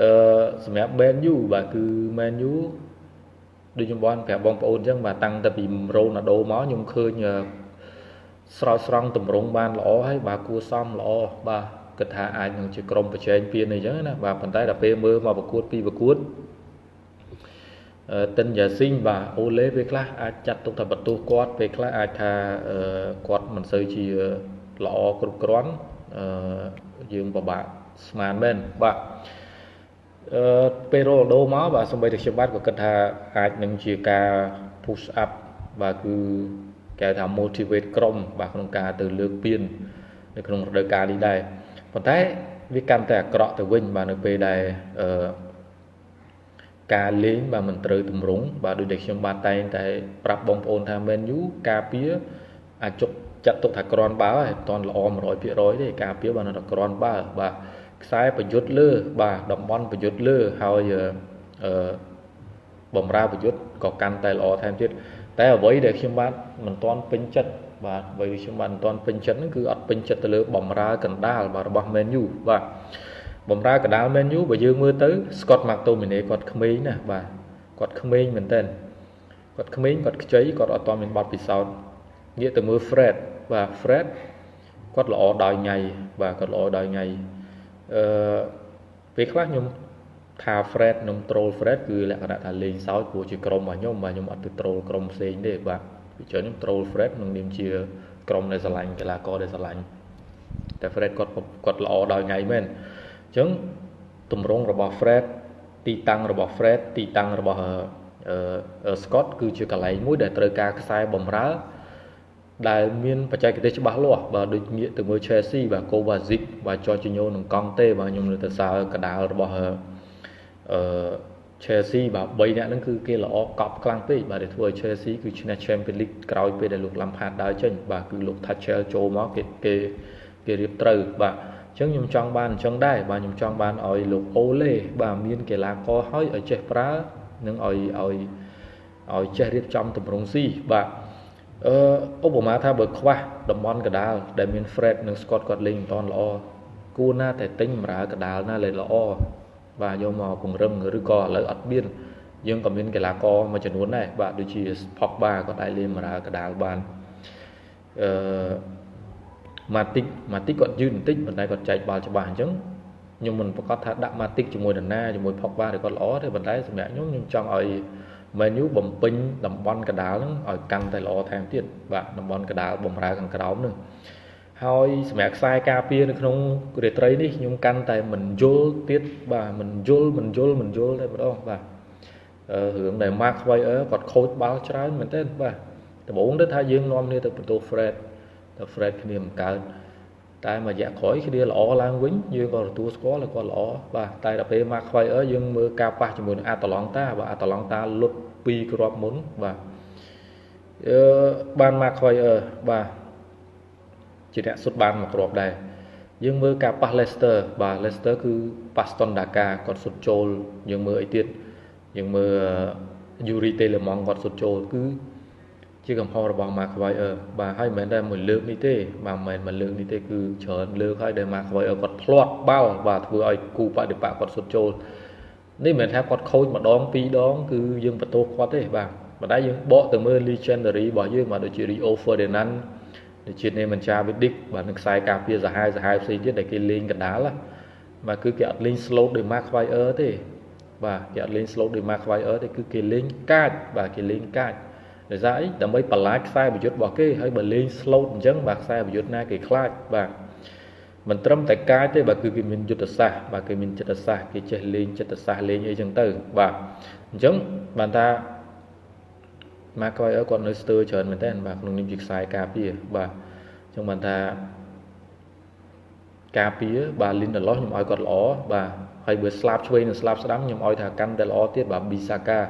អឺសម្រាប់ Man U បាទគឺ Man U ដូចខ្ញុំបានប្រាប់បងប្អូនអញ្ចឹងបាទតាំងតែពីរ៉ូណាល់ដូមកខ្ញុំឃើញស្រោចស្រង់តម្រង់បានល្អហើយបាទគួសមល្អបាទគិតថាអាចនឹងជាក្រុមប្រជែងពានអីចឹងណាបាទប៉ុន្តែដល់ពេលមើលមកប្រកួតពីប្រកួតតិនយ៉ាស៊ីងបាទអូឡេពេលខ្លះអាចចាត់ទុកថាបន្ទោសគាត់ពេលខ្លះអាចថាគាត់មិនសូវជាល្អគ្រប់គ្រាន់អឺយើងពិបាកស្មានមែនបាទអឺ ពេលរ៉ូដូមកបាទសម្បីតែខ្ញុំបាទក៏គិតថាអាចនឹងជាការ push up បាទគឺគេថា motivate ក្រុមបាទក្នុងការទៅលើកពាននៅក្នុងរដូវកាលនេះដែរប៉ុន្តែវាកាន់តែអាក្រក់ទៅវិញបាទនៅពេលដែលអឺការលេងបាទមិនត្រូវទម្រង់បាទដូចដែលខ្ញុំបាទតែងតែប្រាប់បងប្អូនថា Man U ការពារអាចជុកចាត់ទុកថាក្រាន់បើហើយមិនតាន់ល្អ100%ទេការពារបាទនៅតែក្រាន់បើបាទ ខ្សែប្រយុទ្ធលើ បាទតំបន់ប្រយុទ្ធលើហើយអឺបំរើប្រយុទ្ធក៏កាន់តែល្អថែមទៀតតែអ្វីដែលខ្ញុំបាទមិនទាន់ពេញចិត្តបាទអ្វីខ្ញុំបាទមិនទាន់ពេញចិត្តហ្នឹងគឺអត់ពេញចិត្តទៅលើបំរើកណ្ដាលបាទរបស់ Man U បាទបំរើកណ្ដាល Man U បើយើងមើលទៅ Scott McTominay គាត់ក្មេងណាបាទគាត់ក្មេងមែនតើគាត់ក្មេងគាត់ខ្ចីគាត់អត់ទាន់មានបទពិសោធន៍ងាកទៅមើល Fred បាទ Fred គាត់ល្អដោយថ្ងៃបាទគាត់ល្អដោយថ្ងៃ អឺពេលខ្លះខ្ញុំថា Fred និង troll Fred គឺលក្ខណៈថាលេងសើចព្រោះជាក្រុមរបស់ខ្ញុំបាទខ្ញុំអត់ទៅ troll ក្រុមផ្សេងទេបាទពីច្រើនខ្ញុំ troll Fred នឹងនាមជាក្រុមដែលស្រឡាញ់កីឡាករដែលស្រឡាញ់តែ Fred គាត់គាត់ល្អដោយថ្ងៃមែនអញ្ចឹងតម្រងរបស់ Fred ទីតាំងរបស់ Fred ទីតាំងរបស់អឺ Scott គឺជាកន្លែងមួយដែលត្រូវការខ្សែបំរើ ដែលមានបច្ចេកទេសច្បាស់លាស់បាទដូចងាកទៅមើល Chelsea បាទ Kovacic បាទ Jorginho និង Conte បាទខ្ញុំនៅទៅសើកដាលរបស់អឺ Chelsea បាទ3នាក់ហ្នឹងគឺគេល្អកប់ខ្លាំងពេកបាទដែលធ្វើឲ្យ Chelsea គឺឈ្នះ Champions League ក្រោយពេលដែលលោក Lampard ដើរចេញបាទគឺលោក Tuchel ចូលមកគេគេគេរៀបត្រូវបាទអញ្ចឹងខ្ញុំចង់បានអញ្ចឹងដែរបាទខ្ញុំចង់បានឲ្យលោកអូឡេបាទមានកីឡាករហើយឲ្យចេះប្រើនិងឲ្យឲ្យឲ្យចេះរៀបចំតម្រង់ស៊ីបាទ អឺឧបមាថាបើខ្វះតំបន់កដាលដែលមាន Fred និង Scott គាត់លេងមិនតាន់ល្អគួរណាតែទិញបម្រើកដាលណាលេងល្អបាទយកមកពង្រឹងឬក៏ឥឡូវអត់មានយើងក៏មានកីឡាករមួយចំនួនដែរបាទដូចជា Pogba គាត់អាចលេងបម្រើកដាលបានអឺ Matic Matic គាត់យឺនបន្តិចប៉ុន្តែគាត់ចែកបាល់ច្បាស់អញ្ចឹងខ្ញុំមិនប្រកាសថាដាក់ Matic ជាមួយនរណាជាមួយ Pogba ឬគាត់ល្អទេប៉ុន្តែសម្រាប់ខ្ញុំខ្ញុំចង់ឲ្យ menu បំពេញតំបន់កដាលហ្នឹងឲ្យកាន់តែល្អថែមទៀតបាទតំបន់កដាលបំរើខាងក្រោមហ្នឹងហើយសម្រាប់ខ្សែការពារនៅក្នុងរាត្រីនេះខ្ញុំកាន់តែមិនយល់ទៀតបាទមិនយល់មិនយល់មិនយល់តែម្ដងបាទអឺរឿងដែល Mark Wire គាត់ខូចបាល់ច្រើនមែនទេបាទដំបូងទៅថាយើងនាំគ្នាទៅបន្ទោ Fred តែ Fred គ្នាមិនកើត តែមួយរយៈក្រោយគ្នាល្អឡើងវិញយើងក៏ទទួលស្គាល់គាត់ល្អបាទតែដល់ពេល Mark Wire យើងមើលការប៉ះជាមួយនឹង Atalanta បាទ Atalanta លុត2គ្រាប់មុនបាទអឺបាន Mark Wire បាទជាអ្នកសុទ្ធបានមួយគ្រាប់ដែរយើងមើលការប៉ះ Leicester បាទ Leicester គឺប៉ះ Aston Daka គាត់សុទ្ធចូលយើងមើលអីទៀតយើងមើល Yuri Telemon គាត់សុទ្ធចូលគឺ ជាកំហុសរបស់ Mark Wire បាទហើយមិនមែនតែមួយលើកនេះទេបាទមិនមែនមួយលើកនេះទេគឺច្រើនលើកហើយដែល Mark Wire គាត់ផ្លាត់បាល់បាទធ្វើឲ្យគូបដិបកគាត់សុទ្ធចូលនេះមិនមែនថាគាត់ខូចម្ដងពីរដងគឺយើងបន្ទោសគាត់ទេបាទបណ្ដាយើងបកទៅមើល legendary របស់យើងបាទដូចជា Rio Ferdinand ដូចជា Nemanja Vidic បាទនឹងខ្សែការពារសាហាវសាហាវផ្សេងទៀតដែលគេលេងកដាលបាទគឺគេអត់លេង slow ដោយ Mark Wire ទេបាទគេអត់លេង slow ដោយ Mark Wire ទេគឺគេលេងកាចបាទគេលេងកាច ដោយសារអីដើម្បីបន្លាចខ្សែប្រយុទ្ធរបស់គេហើយបើលេង slow អញ្ចឹងបាទខ្សែប្រយុទ្ធណាគេខ្លាចបាទមិនត្រឹមតែកាយទេបាទគឺគេមានយុទ្ធសាស្ត្របាទគេមានចិត្តសាស្ត្រគេចេះលេងចិត្តសាស្ត្រលេងអីចឹងទៅបាទអញ្ចឹងបានថា Mark Wire គាត់នៅស្ទើរច្រើនមែនតើបាទក្នុងនាមជាខ្សែការពារបាទអញ្ចឹងបានថាការពារបាទ Lindelof ខ្ញុំឲ្យគាត់ល្អបាទហើយបើស្លាប់ឆ្វេងនិងស្លាប់ស្ដាំខ្ញុំឲ្យថាកាន់តែល្អទៀតបាទ Bisaka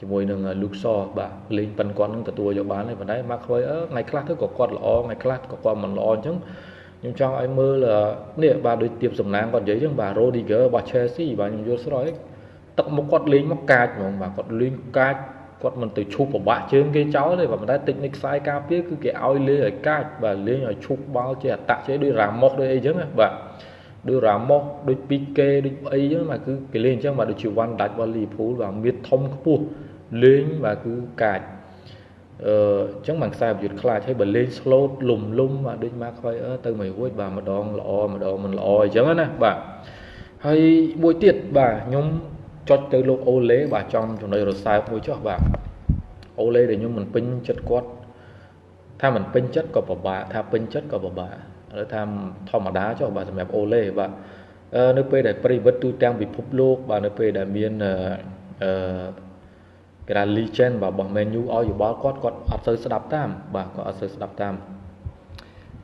ជាមួយនឹង Luxor បាទលេងប៉ិនគាត់នឹងទទួលយកបានហើយប៉ុន្តែ Mark Wire ថ្ងៃខ្លះទៅក៏គាត់ល្អថ្ងៃខ្លះក៏គាត់មិនល្អអញ្ចឹងខ្ញុំចង់ឲ្យមើលនេះបាទដូចទៀបសំណាងគាត់និយាយអញ្ចឹងបាទ Rodiger របស់ Chelsea បាទខ្ញុំយល់ស្រោចទឹកមុខគាត់លេងមកកាចហ្មងបាទគាត់លេងកាចគាត់មិនទៅឈប់ប្របាក់ជើងគេចោលទេបាទប៉ុន្តែតិចនិកខ្សែការពារគឺគេឲ្យលេងឲ្យកាចបាទលេងឲ្យឈប់បាល់ជាអតៈចេះដូចរ៉ាម៉ុសដូចអីចឹងបាទអដូចរ៉ាម៉ូសដូចពីគេដូចអីចឹងបាទគឺគេលេងអញ្ចឹងបាទដូចជាវ៉ាន់ដាច់របស់លីភូលបាទមានធំខ្ពស់ លេងបាទគឺកាចអឺអញ្ចឹងបានខ្សែប្រយុទ្ធខ្លាចហើយបើលេង slow លំលំបាទដូចមកខ្វៃអឺទៅមិនរួចបាទម្ដងល្អម្ដងមិនល្អអញ្ចឹងណាបាទហើយមួយទៀតបាទខ្ញុំចុចទៅលោកអូឡេបាទចំចំណុចរសើបមួយចុះបាទអូឡេដែលខ្ញុំមិនពេញចិត្តគាត់ថាមិនពេញចិត្តក៏ពិបាកថាពេញចិត្តក៏ពិបាកឥឡូវថាធម្មតាចុះបាទសម្រាប់អូឡេបាទនៅពេលដែលប្រិវិតទូទាំងពិភពលោកបាទនៅពេលដែលមានអឺ គេថា legend បាទរបស់ menu ឲ្យយោបល់គាត់គាត់អត់សូវស្ដាប់តាមបាទគាត់អត់សូវស្ដាប់តាម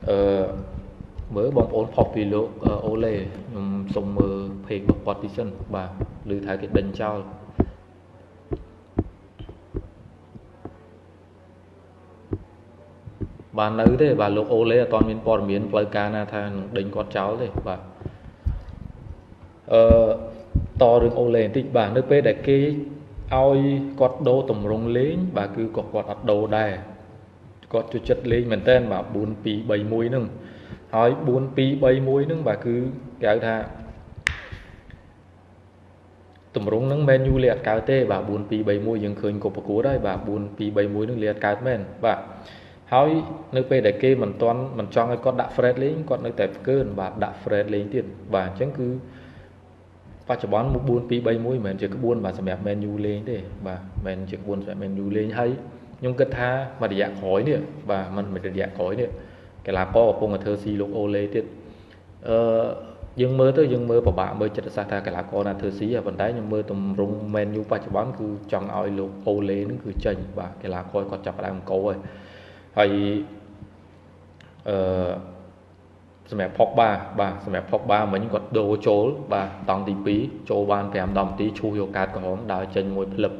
អឺមើលបងប្អូនផុសពីលោកអូឡេខ្ញុំសូមមើល page របស់គាត់ទីសិនបាទឬថាគេដេញចោលបាទនៅទេបាទលោកអូឡេអត់ទាន់មានព័ត៌មានផ្លូវការណាថានឹងដេញគាត់ចោលទេបាទអឺតរឿងអូឡេបន្តិចបាទនៅពេលដែលគេ ឲ្យគាត់ដូរតម្រង់លេងបាទគឺក៏គាត់អត់ដូរដែរគាត់ចូលចិត្តលេងមែនតើបាទ4 2 3 1ហ្នឹងហើយ4 2 3 1ហ្នឹងបាទគឺគេហៅថាតម្រង់ហ្នឹងមែនយូលេអត់កើតទេបាទ4 2 3 1យើងឃើញក៏ប្រកួតហើយបាទ4 2 3 1ហ្នឹងលេអត់កើតមែនបាទហើយនៅពេលដែលគេមិនទាន់មិនចង់ឲ្យគាត់ដាក់ Fred លេងគាត់នៅតែផ្កើនបាទដាក់ Fred លេងទៀតបាទអញ្ចឹងគឺ បច្ចុប្បន្ន4 2 3 1មិនមែនជាក្បួនបាទសម្រាប់ Man U លេងទេបាទមិនមែនជាក្បួនសម្រាប់ Man U លេងហើយខ្ញុំគិតថាមួយរយៈក្រោយនេះបាទមិនមួយរយៈក្រោយនេះកីឡាករកំពុងតែធ្វើស៊ីលោកអូឡេទៀតអឺយើងមើលទៅយើងមើលពិបាកមើលចិត្តសាស្ត្រថាកីឡាករណាធ្វើស៊ីប៉ុន្តែខ្ញុំមើលទម្រង់ Man U បច្ចុប្បន្នគឺចង់ឲ្យលោកអូឡេនឹងគឺចេញបាទកីឡាករគាត់ចាប់ផ្ដើមអង្គហើយហើយអឺ សម្រាប់ផុកបាបាទសម្រាប់ផុកបាមិញគាត់ដូរចូលបាទតង់ទី2ចូលបាន5 10នាទីឈូសយកកាតក្រហមដើរចេញមួយផ្លឹប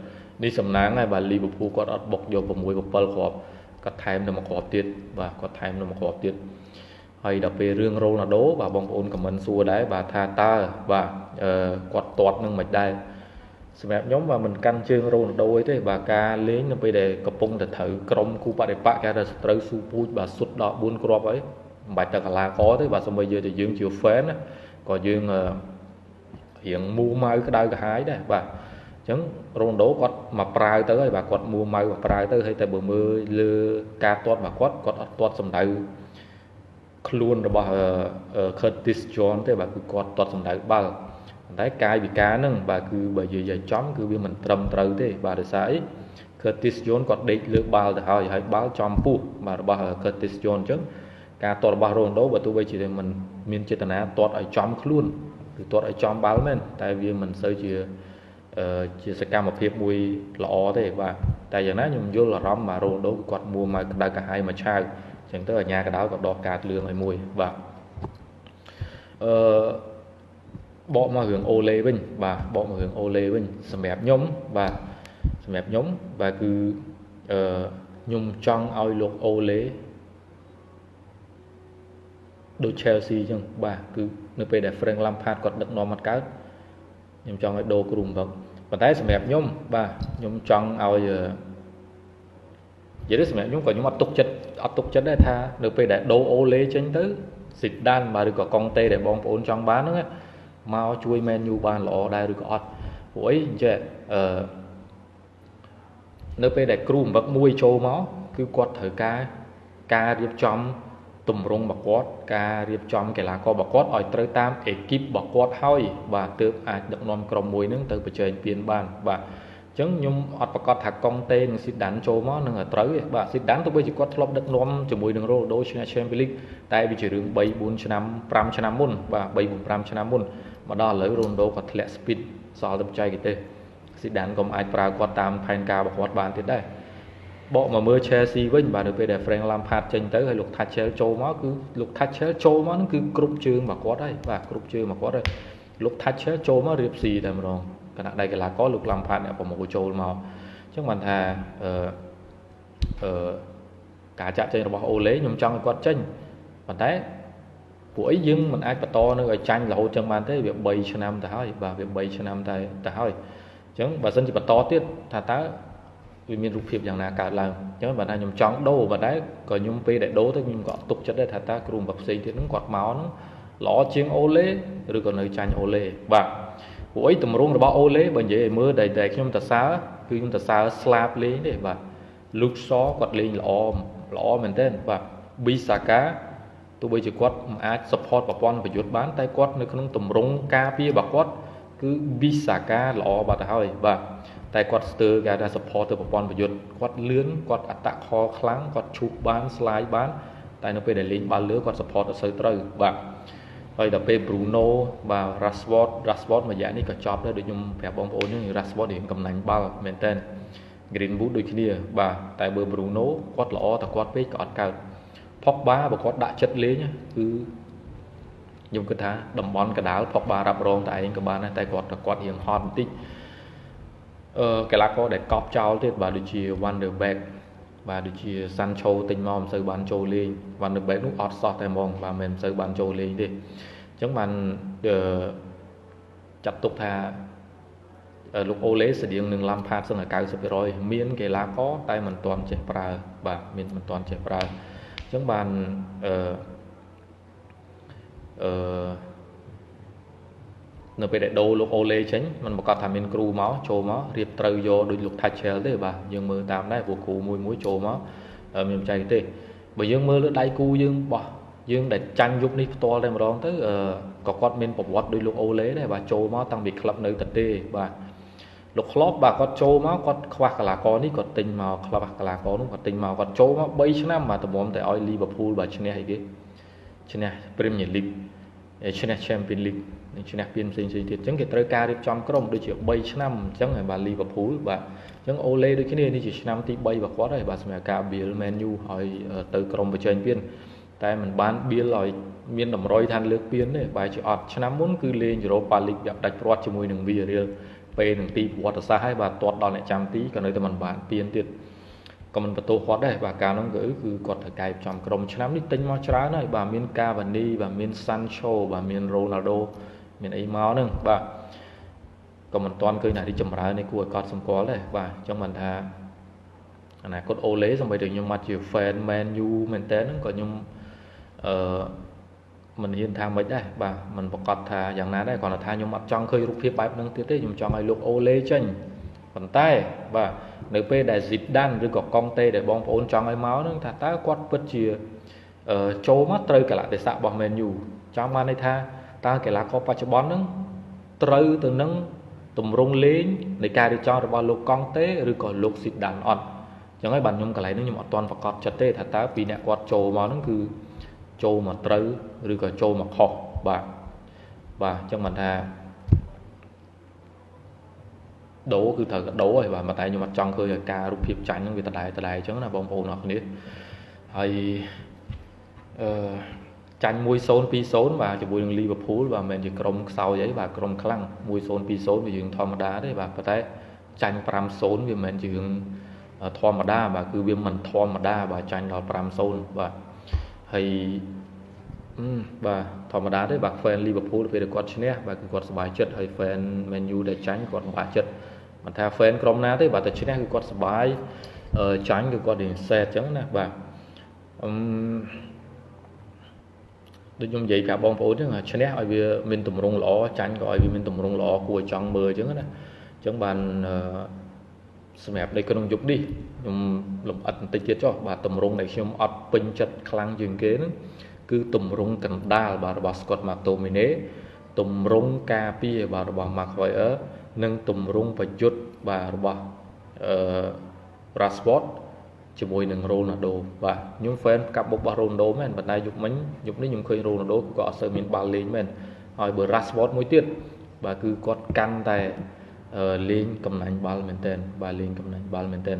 នេះសំណាងហើយបាទលីវើពូលគាត់អត់បុកយក6 7គ្រាប់គាត់ថែមនៅមួយគ្រាប់ទៀតបាទគាត់ថែមនៅមួយគ្រាប់ទៀតហើយដល់ពេលរឿងរ៉ូណាល់ដូបាទបងប្អូនខមមិនសួរដែរបាទថាតើបាទគាត់ទាត់នឹងមិនដែរសម្រាប់ខ្ញុំបាទមិនកាន់ជើងរ៉ូណាល់ដូអីទេបាទការលេងនៅពេលដែលកំពុងតែត្រូវក្រុមគូបដិបកគេថាត្រូវស៊ូពូជបាទសុទ្ធដល់4គ្រាប់ហើយ មិនបាច់តែកលាករទេបាទសូម្បីយើងតែយើងជា fan ណាក៏យើងរៀងមូម៉ៅក្តៅក្រហាយដែរបាទអញ្ចឹងរ៉ូណាល់ដូគាត់មកប្រើទៅហើយបាទគាត់មួម៉ៅមកប្រើទៅហើយតែបើមើលលើការទាត់របស់គាត់គាត់អត់ទាត់សម្ដៅខ្លួនរបស់ Curtis John ទេបាទគឺគាត់ទាត់សម្ដៅបាល់ប៉ុន្តែកាយវិការហ្នឹងបាទគឺបើនិយាយចំគឺវាមិនត្រឹមត្រូវទេបាទដោយសារអី Curtis John គាត់ដេកលើបាល់ទៅហើយហើយបាល់ចំពោះបាទរបស់ Curtis John អញ្ចឹង ការទាត់របស់ Ronaldo បើទោះបីជាមិនមានចេតនាទាត់ឲ្យចំខ្លួនគឺទាត់ឲ្យចំបាល់មែនតែវាមិនសូវជាជាសកម្មភាពមួយល្អទេបាទតែយ៉ាងណាខ្ញុំយល់អារម្មណ៍បាទ Ronaldo គាត់មួមកក្តៅកាហាយមកឆាវអញ្ចឹងទៅអាញាកដៅក៏ដោះកាតលឿងឲ្យមួយបាទអឺបកមករឿងអូឡេវិញបាទបកមករឿងអូឡេវិញសម្រាប់ខ្ញុំបាទសម្រាប់ខ្ញុំបាទគឺអឺខ្ញុំចង់ឲ្យលោកអូឡេ ដូច Chelsea អញ្ចឹងបាទគឺនៅពេលដែល Frank Lampard គាត់ដឹកនាំមកកើតខ្ញុំចង់ឲ្យដូរគ្រូម្ដងប៉ុន្តែសម្រាប់ខ្ញុំបាទខ្ញុំចង់ឲ្យនិយាយទៅសម្រាប់ខ្ញុំក៏ខ្ញុំអត់ទុកចិត្តអត់ទុកចិត្តដែរថានៅពេលដែលដូរអូឡេចេញទៅស៊ីដានបាទឬក៏កុងតេដែលបងប្អូនចង់បានហ្នឹងមកជួយ Man U បានល្អដែរឬក៏អត់ព្រោះអីអញ្ចឹងអឺនៅពេលដែលគ្រូអំបឹកមួយចូលមកគឺគាត់ត្រូវការការរៀបចំ ទម្រង់របស់គាត់ការរៀបចំកីឡាកររបស់គាត់ឲ្យត្រូវតាមអេគីបរបស់គាត់ហើយបាទទើបអាចដឹកនាំក្រុមមួយនឹងទៅប្រជែងពានបានបាទអញ្ចឹងខ្ញុំអត់ប្រកាសថាកុងតេនិងស៊ីដានចូលមកនឹងត្រូវទេបាទស៊ីដានទោះបីជាគាត់ធ្លាប់ដឹកនាំជាមួយនឹងរ៉ូដូឈ្នះ Champions League តែវាជារឿង3 4ឆ្នាំ5ឆ្នាំមុនបាទ3 4 5ឆ្នាំមុនមកដល់ឥឡូវរ៉ូដូគាត់ធ្លាក់ speed សល់តែបច្ចេកទេសស៊ីដានក៏អាចប្រើគាត់តាមផែនការរបស់គាត់បានទៀតដែរ បកមកមើល Chelsea វិញបាទនៅពេលដែល Frank Lampard ចេញទៅហើយលោក Tuchel ចូលមកគឺលោក Tuchel ចូលមកហ្នឹងគឺគ្រប់ជើងរបស់គាត់ហើយបាទគ្រប់ជើងរបស់គាត់ហើយលោក Tuchel ចូលមករៀបស៊ីតែម្ដងគណៈដៃកីឡាករលោក Lampard អ្នកប្រមូលចូលមកអញ្ចឹងបានថាអឺអឺការចាក់ចេញរបស់អូឡេខ្ញុំចង់ឲ្យគាត់ចេញប៉ុន្តែពួកអីយើងមិនអាចបន្តនៅឲ្យចាញ់រហូតចឹងបានទេវា3ឆ្នាំទៅហើយបាទវា3ឆ្នាំតែទៅហើយអញ្ចឹងបើសិនជាបន្តទៀតថាតើ វាមានរូបភាពយ៉ាងណាកើតឡើងអញ្ចឹងបើថាខ្ញុំចង់ដូរបើដែរក៏ខ្ញុំពេលដែលដូរទៅខ្ញុំក៏ទុកចិត្តដែរថាតើគ្រូបាក់ផ្សេងទៀតហ្នឹងគាត់មកហ្នឹងល្អជាងអូឡេឬក៏នៅចាញ់អូឡេបាទព្រោះអីតម្រងរបស់អូឡេបើនិយាយឲ្យមើលតែតែខ្ញុំតសើគឺខ្ញុំតសើស្លាបលេងទេបាទលូកសគាត់លេងល្អល្អមែនទែនបាទប៊ីសាកាទោះបីជាគាត់មិនអាច support ប្រព័ន្ធប្រយុទ្ធបានតែគាត់នៅក្នុងតម្រងការពាររបស់គាត់ គឺប៊ីសាកាល្អបាត់ទៅហើយបាទតែគាត់ស្ទើរគេថា support ទៅប្រព័ន្ធប្រយុទ្ធគាត់លឿនគាត់អត្តខខ្លាំងគាត់ឈូសបាន slide បាន តែនៅពេលដែលលេងបាល់លើគាត់ support អត់សូវត្រូវបាទហើយដល់ពេល Bruno បាទ Rashford Rashford មួយរយៈនេះក៏ចប់ដែរដូចខ្ញុំប្រាប់បងប្អូនហ្នឹង Rashford រៀងកំណាញ់បាល់មែនតើ Greenwood ដូចគ្នាបាទតែបើ Bruno គាត់ល្អតែគាត់ពេកក៏អត់កើត Pogba បើគាត់ដាក់ចិត្តលេងគឺ ខ្ញុំគិតថាតំបន់កដាល Pogba រ៉ាប់រងតែឯងក៏បានដែរតែគាត់គាត់រៀងហត់បន្តិចអឺកីឡាករដែលកប់ចោលទៀតបាទដូចជា Wonder Back បាទដូចជា Sancho ទិញមកមិនសូវបានចូលលេង Wonder Back នោះអត់សោះតែហ្មងបាទមិនសូវបានចូលលេងទេអញ្ចឹងបានអឺចាត់ទុកថាលោកអូឡេស្តៀងនឹងឡាំផាតសឹងតែ90%មានកីឡាករតែមិនទាន់ចេះប្រើបាទមានមិនទាន់ចេះប្រើអញ្ចឹងបានអឺ អឺនៅពេលដែលដូរលោកអូឡេចេញมันប្រកាសថាមានគ្រូមកចូលមករៀបត្រូវយកដូចលោក Thatcher ទេបាទយើងមើលតាមដែរព្រោះគ្រូមួយមួយចូលមកមានបច្ចេកទេសបើយើងមើលលើដៃគូយើងបោះយើងដែលចាញ់យុគនេះផ្ទាល់តែម្ដងទៅក៏គាត់មានប្រវត្តិដូចលោកអូឡេដែរបាទចូលមកតាំងពីក្លឹបនៅតាទេបាទលោកក្លបបាទគាត់ចូលមកគាត់ខ្វះកីឡាករនេះគាត់ទិញមកខ្វះកីឡាករនោះគាត់ទិញមកគាត់ចូលមក3ឆ្នាំបាទតម្រាំតែឲ្យ Liverpool បាទឈ្នះអីគេឈ្នះ Premier League ឈ្នះ Champions League និងឈ្នះពានផ្សេងៗទៀតអញ្ចឹងគេត្រូវការរៀបចំក្រុមដូចជា3ឆ្នាំអញ្ចឹងហើយបាទ Liverpool បាទអញ្ចឹងអូឡេដូចគ្នានេះជាឆ្នាំទី3របស់គាត់ហើយបាទសម្រាប់ការ Bill Man U ឲ្យទៅក្រុមប្រជែងពានតែมันបាន Bill ឲ្យមានតម្រុយឋានលើកពានទេបែរជាអត់ឆ្នាំមុនគឺលេង Europa League វាផ្ដាច់ព្រាត់ជាមួយនឹង Villarreal ពេលនឹងទីប្រវត្តិសាស្ត្រហើយបាទទាត់ដល់អ្នកចាំទីក៏នៅតែមិនបានពានទៀត ក៏មិនបន្ទោសគាត់ដែរបាទកាលនោះគឺគឺគាត់ត្រូវកែចំក្រុមឆ្នាំនេះទិញមកច្រើនហើយបាទមានកាវ៉ានីបាទមាន Sancho បាទមាន Ronaldo មានអីមកហ្នឹងបាទក៏មិនទាន់ឃើញថារីចម្រើននេះគួរឲ្យកត់សម្គាល់ដែរបាទអញ្ចឹងមិនថាអនាគតអូឡេសម្បីតែខ្ញុំមកជា fan Man U មែនតើហ្នឹងក៏ខ្ញុំអឺមិនហ៊ានថាមិនដែរបាទមិនប្រកាសថាយ៉ាងណាដែរគ្រាន់តែថាខ្ញុំអត់ចង់ឃើញរូបភាពបែបហ្នឹងទៀតទេខ្ញុំចង់ឲ្យលោកអូឡេចេញប៉ុន្តែបាទ នៅពេលដែល Zidane ឬក៏កុងតេដែលបងប្អូនចង់ឲ្យមកហ្នឹងថាតើគាត់ពិតជាចូលមកត្រូវកលៈទេសៈរបស់ Man U ចង់បានន័យថាតើកីឡាករបច្ចុប្បន្នហ្នឹងត្រូវទៅនឹងតម្រង់លេងនៃការរៀបចំរបស់លោកកង់តេឬក៏លោកស៊ីដានអត់អញ្ចឹងហើយបាទខ្ញុំកន្លែងនេះខ្ញុំអត់ទាន់ប្រកាសចិត្តទេថាតើពីអ្នកគាត់ចូលមកហ្នឹងគឺចូលមកត្រូវឬក៏ចូលមកខុសបាទបាទអញ្ចឹងមិនថា ដូរគឺត្រូវកដូរហើយបាទតែខ្ញុំអត់ចង់ឃើញឲ្យការរូបភាពចាញ់ហ្នឹងវាដដែលដដែលអញ្ចឹងណាបងប្អូនអរគ្នាហើយអឺចាញ់1-0 2-0បាទជាមួយនឹង Liverpool បាទមិនមែនជាក្រុមខ្សោយអីបាទក្រុមខ្លាំង1-0 2-0វាយើងធម្មតាទេបាទប៉ុន្តែចាញ់5-0វាមិនមែនជារឿងធម្មតាបាទគឺវាមិនធម្មតាបាទចាញ់ដល់5-0បាទហើយបាទធម្មតាទេបាទ fan Liverpool ពេលដែលគាត់ឈ្នះបាទគឺគាត់សប្បាយចិត្តហើយ fan Man U ដែលចាញ់គាត់សប្បាយចិត្ត មិនថា fan ក្រុមណាទេបាទតែឈ្នះគឺគាត់សប្បាយចាញ់គឺគាត់រៀងសែតអញ្ចឹងណាបាទអឺដូចខ្ញុំនិយាយប្រាប់បងប្អូនចឹងឈ្នះឲ្យវាមានតម្រង់ល្អចាញ់ក៏ឲ្យវាមានតម្រង់ល្អគួរឲ្យចង់មើលចឹងណាអញ្ចឹងបានសម្រាប់នៅក្នុងយុគនេះខ្ញុំលំអិតបន្តិចទៀតចុះបាទតម្រង់ដែលខ្ញុំអត់ពេញចិត្តខ្លាំងជាងគេហ្នឹងគឺតម្រង់កណ្ដាលបាទរបស់ Scott McTominay តម្រង់ការពារបាទរបស់ Maguire និងតម្រង់ប្រយុទ្ធបាទរបស់អឺ Rashford ជាមួយនឹង Ronaldo បាទខ្ញុំ fan កាប់បុករបស់ Ronaldo មែនប៉ុន្តែយុគមិញយុគនេះខ្ញុំឃើញ Ronaldo ក៏អត់សូវមានបាល់លេងមែនហើយបើ Rashford មួយទៀតបាទគឺគាត់កាន់តែលេងកំណាញ់បាល់មែនតើបាទលេងកំណាញ់បាល់មែនតើ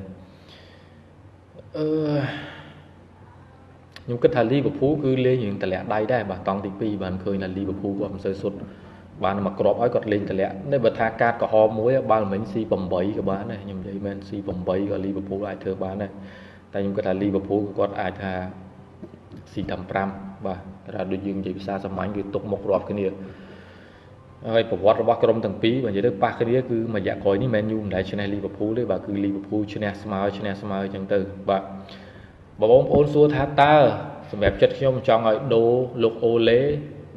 អឺខ្ញុំគិតថា Liverpool គឺលេងរឿងតម្លាក់ដៃដែរបាទតង់ទី2បានឃើញថា Liverpool គាត់មិនសូវសុទ្ធ បានមកក្របឲ្យគាត់លេងតម្លាក់នេះបើថាកាតក្រហមមួយបាល់មិញ C8 ក៏បានដែរខ្ញុំនិយាយមែន C8 ក៏ Liverpool អាចធ្វើបានដែរតែខ្ញុំគិតថា Liverpool គាត់អាចថា C15 បាទតែដូចយើងនិយាយភាសាសាមញ្ញគឺទុកមុខរាប់គ្នាហើយប្រវត្តិរបស់ក្រុមទាំងពីរបើនិយាយទៅប៉ះគ្នាគឺមួយរយៈក្រោយនេះ Man U មិនដែលឈ្នះ Liverpool ទេបាទគឺ Liverpool ឈ្នះស្មើឈ្នះស្មើអញ្ចឹងទៅបាទបងប្អូនសួរថាតើសម្រាប់ចិត្តខ្ញុំចង់ឲ្យដូរលោកអូឡេ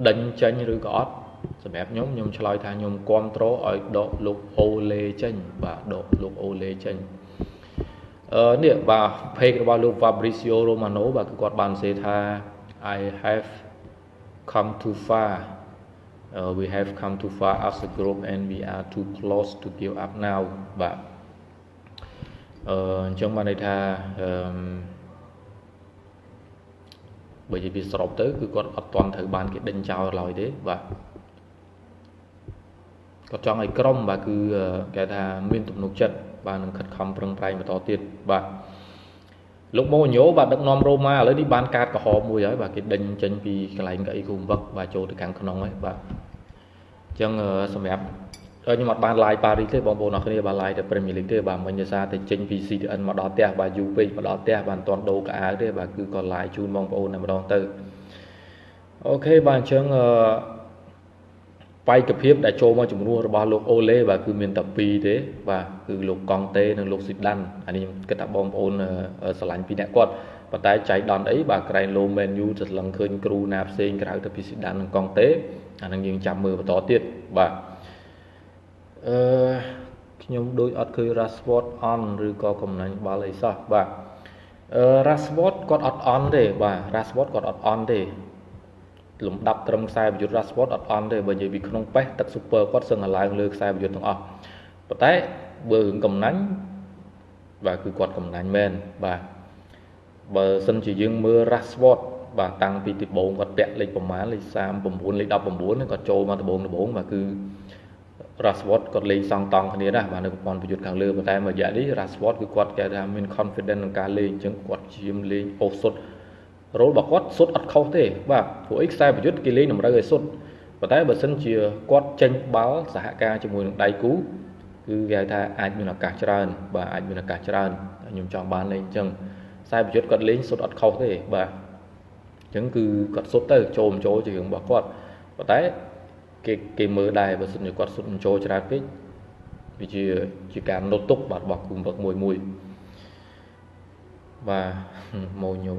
ដេញចេញឬក៏អត់ សម្រាប់ខ្ញុំខ្ញុំឆ្លើយថាខ្ញុំគ្រប់គ្រងឲ្យដកលោកអូលេចេញបាទដកលោកអូលេចេញអឺនេះបាទ page របស់លោក Fabrizio Romano បាទគឺគាត់បានសរសេរថា I have come too far uh, we have come too far as a group and we are too close to give up now បាទអឺអញ្ចឹងបានន័យថាអឺបើនិយាយពីសរុបទៅគឺគាត់អត់ទាន់ត្រូវបានគេដេញចោលឡើយទេបាទ គាត់ចង់ឲ្យក្រុមបាទគឺគេថាមានទំនុកចិត្តបាទនឹងខិតខំប្រឹងប្រែងបន្តទៀតបាទលោកម៉ូញ៉ូបាទដឹកនាំរ៉ូម៉ាឥឡូវនេះបានកាតកំហមមួយហើយបាទគេដេញចេញពីកន្លែងកៅអីគូវឹកបាទចូលទៅខាងក្នុងហើយបាទអញ្ចឹងសម្រាប់ខ្ញុំអត់បាន live Paris ទេបងប្អូនអរគ្នាបាទ live តែ Premier League ទេបាទមិញដោយសារតែចេញពី CTN មកដល់ផ្ទះបាទយូរពេកមកដល់ផ្ទះបាទមិនទាន់ដូរកៅអៅទេបាទគឺក៏ live ជូនបងប្អូនតែម្ដងទៅអូខេបាទអញ្ចឹងអឺ បែកភាពដែលចូលមកជំនួសរបស់លោកអូឡេបាទគឺមានតែពីរទេបាទគឺលោកកង់តេនិងលោកស៊ីដានអានេះខ្ញុំគិតថាបងប្អូនស្រឡាញ់ពីអ្នកគាត់ប៉ុន្តែចៃដន្យអីបាទក្រែងលោមែនយូទៅឡើងឃើញគ្រូណាផ្សេងក្រៅទៅពីស៊ីដាននិងកង់តេអានឹងយើងចាំមើលបន្តទៀតបាទអឺខ្ញុំដូចអត់ឃើញ Rashford on ឬក៏កំណាញ់បាល់អីសោះបាទអឺ Rashford គាត់អត់ on ទេបាទ Rashford គាត់អត់ on ទេ លំដាប់ត្រឹមខ្សែប្រយុទ្ធ Rashford អត់អន់ទេបើនិយាយពីក្នុងប៉េះទឹក Super គាត់សឹងតែឡើងលើខ្សែប្រយុទ្ធទាំងអស់ប៉ុន្តែបើរឿងកំណាញ់បាទគឺគាត់កំណាញ់មែនបាទបើសិនជាយើងមើល Rashford បាទតាំងពីទីបងគាត់ពាក់លេខប្រមាណលេខ39លេខ19គាត់ចូលមកដំបងដំបងបាទគឺ Rashford គាត់លេងសងតង់គ្នាណាបាទនៅប្រព័ន្ធប្រយុទ្ធខាងលើប៉ុន្តែមួយរយៈនេះ Rashford គឺគាត់គេថាមាន confidence ក្នុងការលេងអញ្ចឹងគាត់ជាមលេងអូសុទ្ធ រ៉ូលរបស់គាត់សុទ្ធអត់ខុសទេបាទព្រោះអីខ្សែប្រយុទ្ធគេលេងតម្រូវឲ្យសុទ្ធប៉ុន្តែបើសិនជាគាត់ចេញបាល់សហការជាមួយនឹងដៃគូគឺគេហៅថាអាចមានឱកាសច្រើន បាទអាចមានឱកាសច្រើនខ្ញុំចង់បានលេងអញ្ចឹងខ្សែប្រយុទ្ធគាត់លេងសុទ្ធអត់ខុសទេបាទអញ្ចឹងគឺគាត់សុទ្ធទៅចូលមិនចូលជារឿងរបស់គាត់ប៉ុន្តែគេគេមើលដែរបើសិនជាគាត់សុទ្ធមិនចូលច្រើនពេកវាជាជាការនុតទុកបាទរបស់គូមវឹកមួយមួយបាទម៉ូញ៉ូ